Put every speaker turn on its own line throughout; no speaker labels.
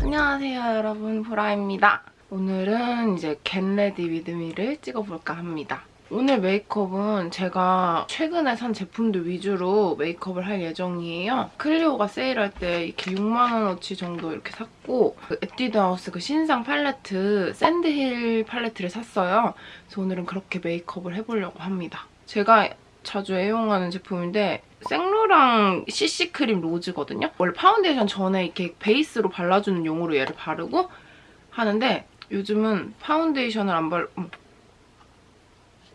안녕하세요 여러분 보라입니다. 오늘은 이제 get ready with me를 찍어볼까 합니다. 오늘 메이크업은 제가 최근에 산 제품들 위주로 메이크업을 할 예정이에요. 클리오가 세일할 때 이렇게 6만원어치 정도 이렇게 샀고 그 에뛰드하우스 그 신상 팔레트 샌드힐 팔레트를 샀어요. 그래서 오늘은 그렇게 메이크업을 해보려고 합니다. 제가 자주 애용하는 제품인데 입생로랑 CC크림 로즈거든요. 원래 파운데이션 전에 이렇게 베이스로 발라주는 용으로 얘를 바르고 하는데 요즘은 파운데이션을 안 발... 음.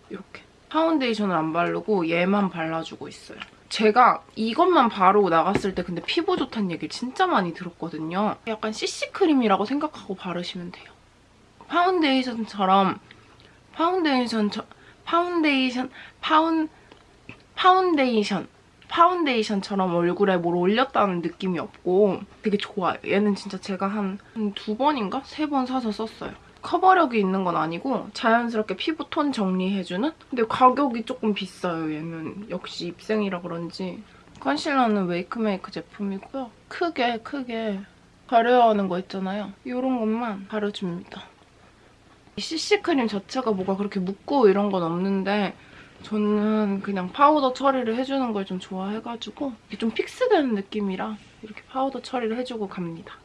이렇게 파운데이션을 안 바르고 얘만 발라주고 있어요. 제가 이것만 바르고 나갔을 때 근데 피부 좋다는 얘기를 진짜 많이 들었거든요. 약간 CC크림이라고 생각하고 바르시면 돼요. 파운데이션처럼 파운데이션 파운데이션 파운 파운데이션 파운데이션처럼 얼굴에 뭘 올렸다는 느낌이 없고 되게 좋아요. 얘는 진짜 제가 한 두 번인가? 세 번 사서 썼어요. 커버력이 있는 건 아니고 자연스럽게 피부 톤 정리해주는? 근데 가격이 조금 비싸요, 얘는. 역시 입생이라 그런지. 컨실러는 웨이크메이크 제품이고요. 크게 크게 가려야하는 거 있잖아요. 이런 것만 발라줍니다. CC크림 자체가 뭐가 그렇게 묻고 이런 건 없는데 저는 그냥 파우더 처리를 해주는 걸 좀 좋아해가지고 좀 fix되는 느낌이라 이렇게 파우더 처리를 해주고 갑니다.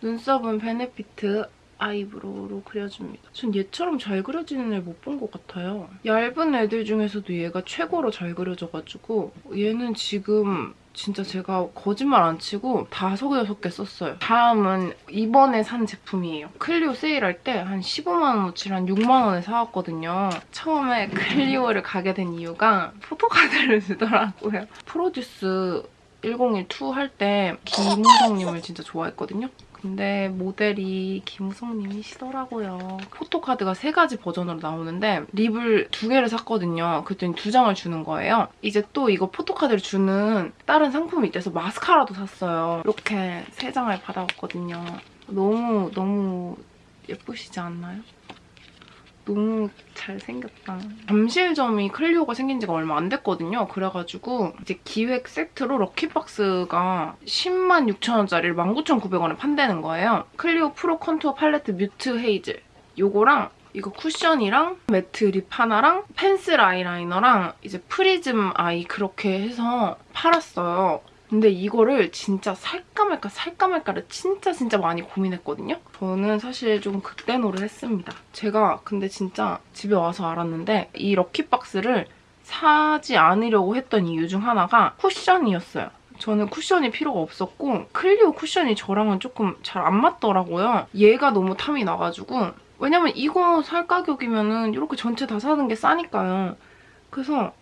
눈썹은 베네피트 eyebrow로 그려줍니다. 전 얘처럼 잘 그려지는 애 못 본 것 같아요. 얇은 애들 중에서도 얘가 최고로 잘 그려져가지고 얘는 지금 진짜 제가 거짓말 안 치고 다섯 여섯 개 썼어요. 다음은 이번에 산 제품이에요. 클리오 세일할 때 한 15만 원어치를 한 6만 원에 사왔거든요. 처음에 클리오를 가게 된 이유가 포토카드를 주더라고요. 프로듀스 1012 할 때 김우석님을 진짜 좋아했거든요. 근데 모델이 김우석님이시더라고요. 포토카드가 세 가지 버전으로 나오는데 립을 두 개를 샀거든요. 그랬더니 두 장을 주는 거예요. 이제 또 이거 포토카드를 주는 다른 상품이 있대서 마스카라도 샀어요. 이렇게 세 장을 받아왔거든요. 너무 너무 예쁘시지 않나요? 너무 잘생겼다. 잠실점이 클리오가 생긴 지가 얼마 안 됐거든요. 그래가지고 이제 기획 세트로 lucky box가 10만 6천원짜리를 19,900원에 판다는 거예요. 클리오 프로 컨투어 팔레트 뮤트 헤이즐 요거랑 이거 쿠션이랑 matte lip 하나랑 펜슬 아이라이너랑 이제 Prism Eye 그렇게 해서 팔았어요. 근데 이거를 진짜 살까 말까 살까 말까를 진짜 진짜 많이 고민했거든요. 저는 사실 좀 극대노를 했습니다. 제가 근데 진짜 집에 와서 알았는데 이 lucky box를 사지 않으려고 했던 이유 중 하나가 쿠션이었어요. 저는 쿠션이 필요가 없었고 클리오 쿠션이 저랑은 조금 잘 안 맞더라고요. 얘가 너무 탐이 나가지고 왜냐면 이거 살 가격이면 은 이렇게 전체 다 사는 게 싸니까요. 그래서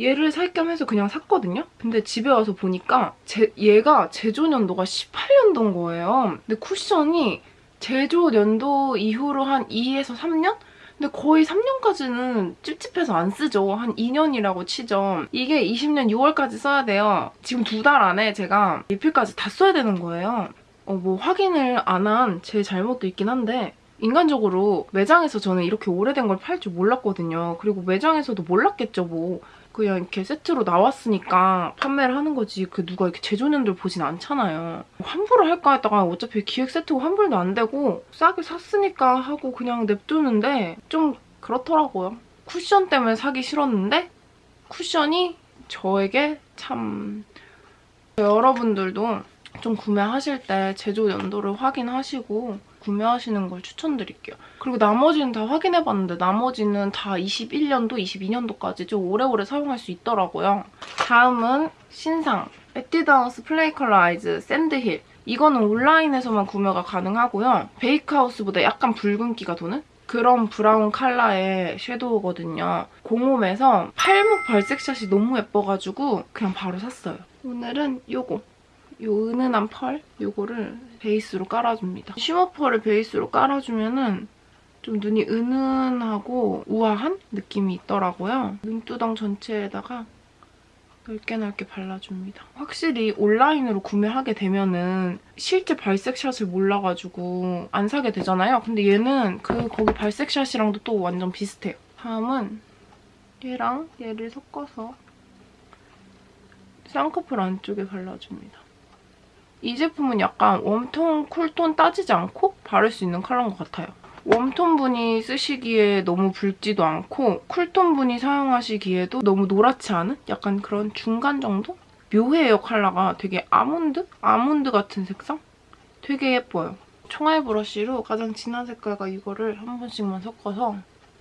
얘를 살 겸 해서 그냥 샀거든요? 근데 집에 와서 보니까 제, 얘가 제조 년도가 18년도인 거예요. 근데 쿠션이 제조 년도 이후로 한 2에서 3년? 근데 거의 3년까지는 찝찝해서 안 쓰죠. 한 2년이라고 치죠. 이게 20년 6월까지 써야 돼요. 지금 두 달 안에 제가 리필까지 다 써야 되는 거예요. 어, 뭐 확인을 안 한 제 잘못도 있긴 한데 인간적으로 매장에서 저는 이렇게 오래된 걸 팔 줄 몰랐거든요. 그리고 매장에서도 몰랐겠죠, 뭐. 그냥 이렇게 세트로 나왔으니까 판매를 하는 거지 그 누가 이렇게 제조년들 보진 않잖아요. 환불을 할까 했다가 어차피 기획 세트고 환불도 안 되고 싸게 샀으니까 하고 그냥 냅두는데 좀 그렇더라고요. 쿠션 때문에 사기 싫었는데 쿠션이 저에게 참 여러분들도 좀 구매하실 때 제조 연도를 확인하시고 구매하시는 걸 추천드릴게요. 그리고 나머지는 다 확인해봤는데 나머지는 다 21년도, 22년도까지 좀 오래오래 사용할 수 있더라고요. 다음은 신상 에뛰드하우스 Play Color Eyes Sand Hill 이거는 온라인에서만 구매가 가능하고요. Bake House보다 약간 붉은기가 도는 그런 브라운 컬러의 섀도우거든요. 공홈에서 팔목 발색샷이 너무 예뻐가지고 그냥 바로 샀어요. 오늘은 요거 요 은은한 펄 요거를 베이스로 깔아줍니다. 쉬머 펄을 베이스로 깔아주면은 좀 눈이 은은하고 우아한 느낌이 있더라고요. 눈두덩 전체에다가 넓게 넓게 발라줍니다. 확실히 온라인으로 구매하게 되면은 실제 발색샷을 몰라가지고 안 사게 되잖아요. 근데 얘는 그 거기 발색샷이랑도 또 완전 비슷해요. 다음은 얘랑 얘를 섞어서 쌍꺼풀 안쪽에 발라줍니다. 이 제품은 약간 warm tone, cool tone 따지지 않고 바를 수 있는 컬러인 것 같아요. warm tone 분이 쓰시기에 너무 붉지도 않고 cool tone 분이 사용하시기에도 너무 노랗지 않은 약간 그런 중간 정도? 묘해요, 컬러가. 되게 아몬드? 아몬드 같은 색상? 되게 예뻐요. 총알 브러쉬로 가장 진한 색깔과 이거를 한 번씩만 섞어서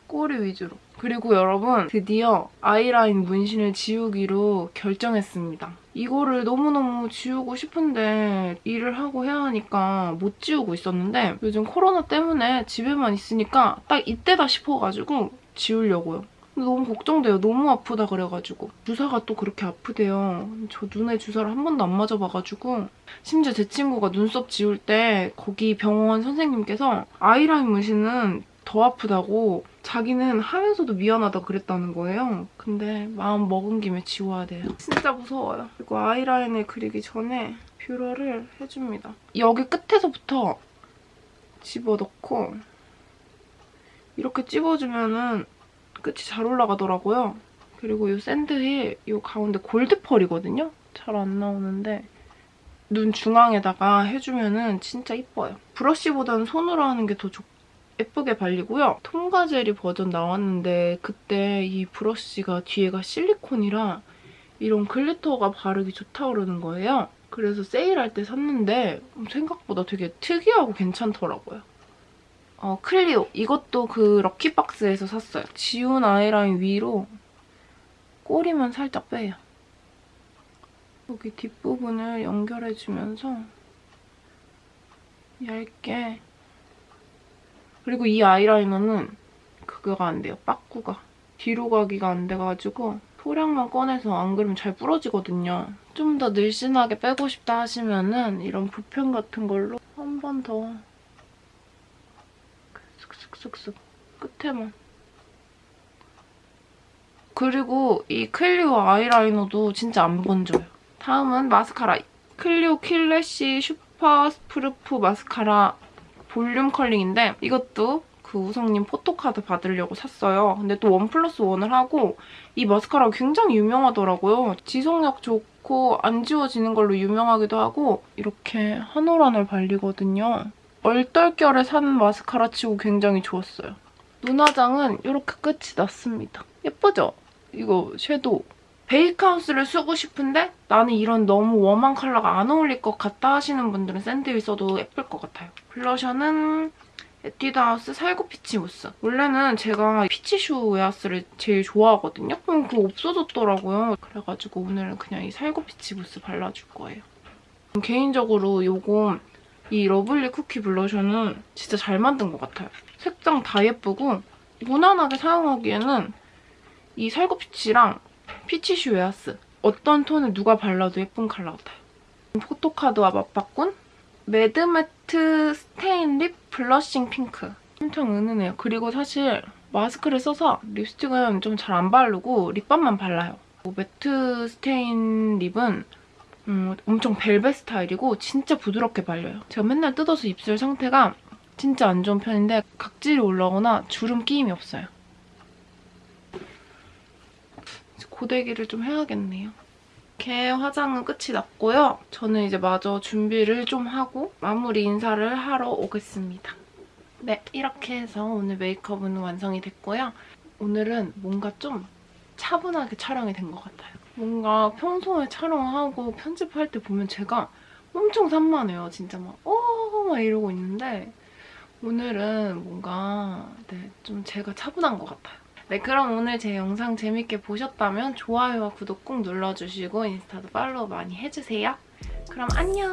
꼬리 위주로. 그리고 여러분 드디어 아이라인 문신을 지우기로 결정했습니다. 이거를 너무너무 지우고 싶은데 일을 하고 해야 하니까 못 지우고 있었는데 요즘 코로나 때문에 집에만 있으니까 딱 이때다 싶어가지고 지우려고요. 너무 걱정돼요. 너무 아프다 그래가지고. 주사가 또 그렇게 아프대요. 저 눈에 주사를 한 번도 안 맞아봐가지고 심지어 제 친구가 눈썹 지울 때 거기 병원 선생님께서 아이라인 문신은 더 아프다고 자기는 하면서도 미안하다 그랬다는 거예요. 근데 마음 먹은 김에 지워야 돼요. 진짜 무서워요. 그리고 아이라인을 그리기 전에 뷰러를 해줍니다. 여기 끝에서부터 집어넣고 이렇게 찝어주면은 끝이 잘 올라가더라고요. 그리고 이 샌드힐 이 가운데 골드펄이거든요? 잘 안 나오는데 눈 중앙에다가 해주면은 진짜 이뻐요. 브러쉬보다는 손으로 하는 게 더 좋고 예쁘게 발리고요. 톰가젤이 버전 나왔는데 그때 이 브러쉬가 뒤에가 실리콘이라 이런 글리터가 바르기 좋다고 그러는 거예요. 그래서 세일할 때 샀는데 생각보다 되게 특이하고 괜찮더라고요. 어, 클리오. 이것도 그 럭키박스에서 샀어요. 지운 아이라인 위로 꼬리만 살짝 빼요. 여기 뒷부분을 연결해주면서 얇게 그리고 이 아이라이너는 그거가 안 돼요. 빠꾸가. 뒤로 가기가 안 돼가지고 소량만 꺼내서 안 그러면 잘 부러지거든요. 좀 더 늘씬하게 빼고 싶다 하시면 은 이런 붓펜 같은 걸로 한 번더 쓱쓱쓱쓱 끝에만 그리고 이 클리오 아이라이너도 진짜 안 번져요. 다음은 마스카라. 클리오 Kill Lash Superproof Mascara Volume Curling인데 이것도 그 우성님 photo card 받으려고 샀어요. 근데 또 one plus one을 하고 이 마스카라가 굉장히 유명하더라고요. 지속력 좋고 안 지워지는 걸로 유명하기도 하고 이렇게 한 올 한 올 발리거든요. 얼떨결에 산 마스카라 치고 굉장히 좋았어요. 눈화장은 이렇게 끝이 났습니다. 예쁘죠? 이거 섀도우. Bake House를 쓰고 싶은데 나는 이런 너무 warm한 컬러가 안 어울릴 것 같다 하시는 분들은 Sand Hill 써도 예쁠 것 같아요. 블러셔는 에뛰드하우스 살구 peach 무스. 원래는 제가 peach choux 웨하스를 제일 좋아하거든요. 그럼 그거 없어졌더라고요. 그래가지고 오늘은 그냥 이 살구 peach 무스 발라줄 거예요. 개인적으로 이거 이 Lovely Cookie 블러셔는 진짜 잘 만든 것 같아요. 색상 다 예쁘고 무난하게 사용하기에는 이 살구 peach랑 peach choux 웨하스 어떤 톤을 누가 발라도 예쁜 컬러 같아요. photo card와 맞바꾼 Mad Matte Stain Lip Blushing Pink. 엄청 은은해요. 그리고 사실 마스크를 써서 립스틱은 좀 잘 안 바르고 lip balm만 발라요. Matte Stain Lip은 음, 엄청 벨벳 스타일이고 진짜 부드럽게 발려요. 제가 맨날 뜯어서 입술 상태가 진짜 안 좋은 편인데 각질이 올라오거나 주름 끼임이 없어요. 고데기를 좀 해야겠네요. 이렇게 화장은 끝이 났고요. 저는 이제 마저 준비를 좀 하고 마무리 인사를 하러 오겠습니다. 네, 이렇게 해서 오늘 메이크업은 완성이 됐고요. 오늘은 뭔가 좀 차분하게 촬영이 된 것 같아요. 뭔가 평소에 촬영하고 편집할 때 보면 제가 엄청 산만해요. 진짜 막 어, 막 이러고 있는데 오늘은 뭔가 네, 좀 제가 차분한 것 같아요. 네, 그럼 오늘 제 영상 재밌게 보셨다면 좋아요와 구독 꼭 눌러주시고 인스타도 팔로우 많이 해주세요. 그럼 안녕!